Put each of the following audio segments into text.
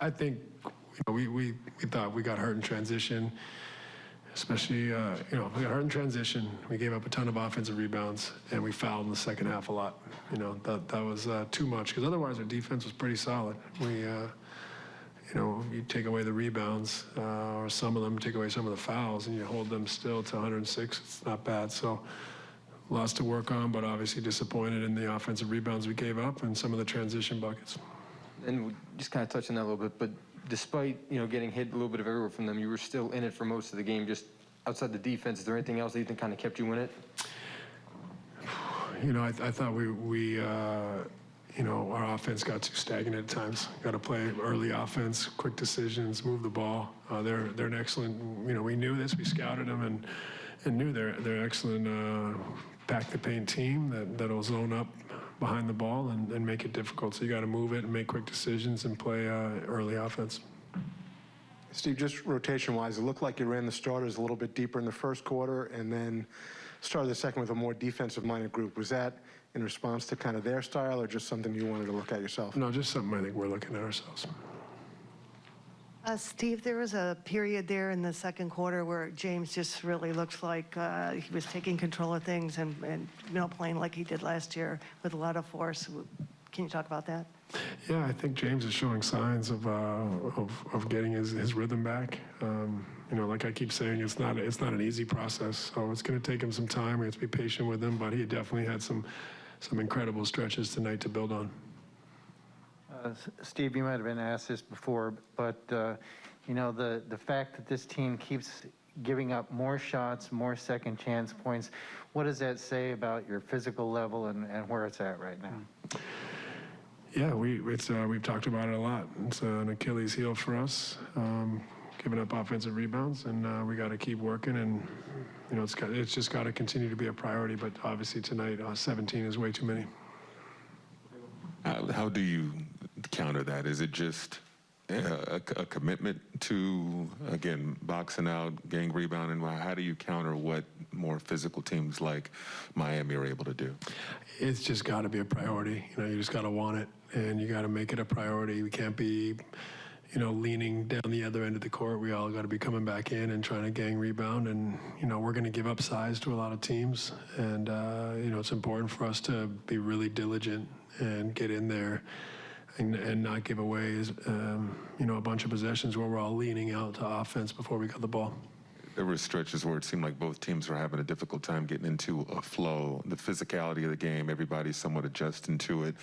I think, you know, we, we, we thought we got hurt in transition, especially, uh, you know, we got hurt in transition. We gave up a ton of offensive rebounds, and we fouled in the second half a lot. You know, that, that was uh, too much, because otherwise our defense was pretty solid. We, uh, you know, you take away the rebounds, uh, or some of them, take away some of the fouls, and you hold them still to 106, it's not bad. So, lots to work on, but obviously disappointed in the offensive rebounds we gave up and some of the transition buckets. And we just kind of touched on that a little bit, but despite, you know, getting hit a little bit of everywhere from them, you were still in it for most of the game, just outside the defense. Is there anything else that you think kind of kept you in it? You know, I, I thought we, we uh, you know, our offense got too stagnant at times. Got to play early offense, quick decisions, move the ball. Uh, they're they're an excellent. You know, we knew this. We scouted them and and knew they're they're excellent. Uh, pack the paint team that that'll zone up behind the ball and, and make it difficult. So you got to move it and make quick decisions and play uh, early offense. Steve, just rotation-wise, it looked like you ran the starters a little bit deeper in the first quarter and then started the second with a more defensive-minded group. Was that in response to kind of their style or just something you wanted to look at yourself? No, just something I think we're looking at ourselves. Uh, Steve, there was a period there in the second quarter where James just really looked like uh, he was taking control of things and, and, you know, playing like he did last year with a lot of force. Can you talk about that? Yeah, I think James is showing signs of uh, of, of getting his, his rhythm back. Um, you know, like I keep saying, it's not it's not an easy process. So it's going to take him some time. We have to be patient with him, but he definitely had some some incredible stretches tonight to build on. Uh, Steve, you might have been asked this before, but, uh, you know, the, the fact that this team keeps giving up more shots, more second chance points, what does that say about your physical level and, and where it's at right now? Yeah, we it's uh, we've talked about it a lot. It's uh, an Achilles heel for us, um, giving up offensive rebounds, and uh, we got to keep working. And you know, it's got, it's just got to continue to be a priority. But obviously tonight, uh, 17 is way too many. How, how do you counter that? Is it just uh, a, a commitment to, again, boxing out, gang rebounding? How do you counter what more physical teams like Miami are able to do? It's just got to be a priority. You know, you just got to want it, and you got to make it a priority. We can't be, you know, leaning down the other end of the court. We all got to be coming back in and trying to gang rebound. And you know, we're going to give up size to a lot of teams, and uh, you know, it's important for us to be really diligent and get in there. And, and not give away, um, you know, a bunch of possessions where we're all leaning out to offense before we got the ball. There were stretches where it seemed like both teams were having a difficult time getting into a flow. The physicality of the game, everybody's somewhat adjusting to it.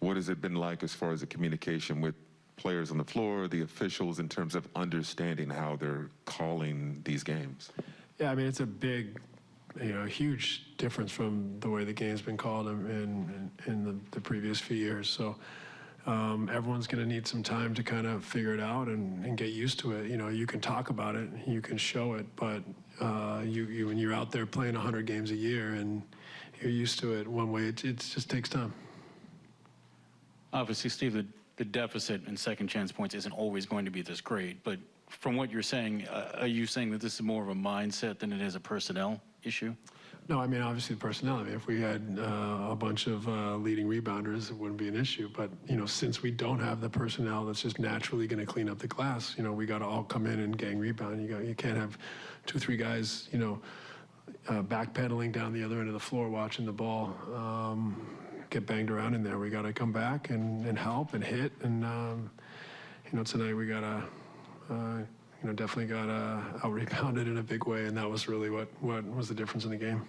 What has it been like as far as the communication with players on the floor, the officials, in terms of understanding how they're calling these games? Yeah, I mean, it's a big, you know, huge difference from the way the game's been called in, in, in the, the previous few years. So um, everyone's going to need some time to kind of figure it out and, and, get used to it. You know, you can talk about it, you can show it, but uh, you, you, when you're out there playing 100 games a year and you're used to it one way, it, it just takes time. Obviously, Steve, the, the deficit in second chance points isn't always going to be this great, but from what you're saying, uh, are you saying that this is more of a mindset than it is a personnel issue? No, I mean, obviously the personnel. I mean, if we had uh, a bunch of uh, leading rebounders, it wouldn't be an issue. But, you know, since we don't have the personnel that's just naturally going to clean up the glass, you know, we got to all come in and gang rebound. You, got, you can't have two, three guys, you know, uh, backpedaling down the other end of the floor watching the ball um, get banged around in there. We got to come back and, and help and hit. And, um, you know, tonight we got to uh, you know, definitely got uh, out rebounded in a big way, and that was really what, what was the difference in the game.